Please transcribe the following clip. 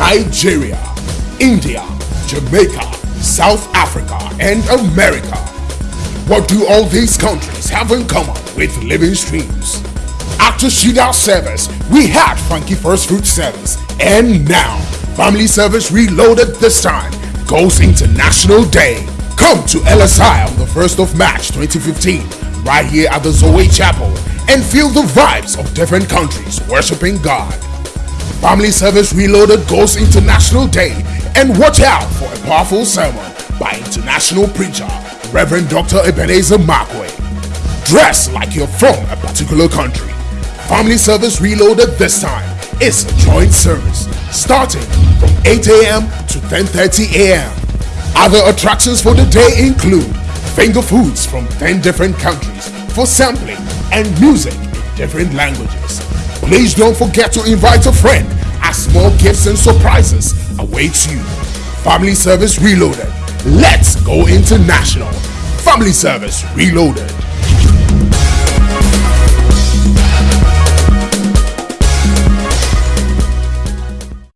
Nigeria, India, Jamaica, South Africa, and America. What do all these countries have in common with living streams? After shootout service, we had Funky First Fruit service, and now Family Service Reloaded this time goes International Day. Come to LSI on the 1st of March 2015, right here at the Zoe Chapel, and feel the vibes of different countries worshiping God. Family Service Reloaded goes International Day, and watch out for a powerful sermon by international preacher Reverend Dr. Ebenezer Markwei. Dress like you're from a particular country. Family Service Reloaded this time is a joint service starting from 8 a.m. to 10:30 a.m. Other attractions for the day include finger foods from 10 different countries for sampling and music in different languages. Please don't forget to invite a friend as more gifts and surprises await you. Family Service Reloaded. Let's go international. Family Service Reloaded.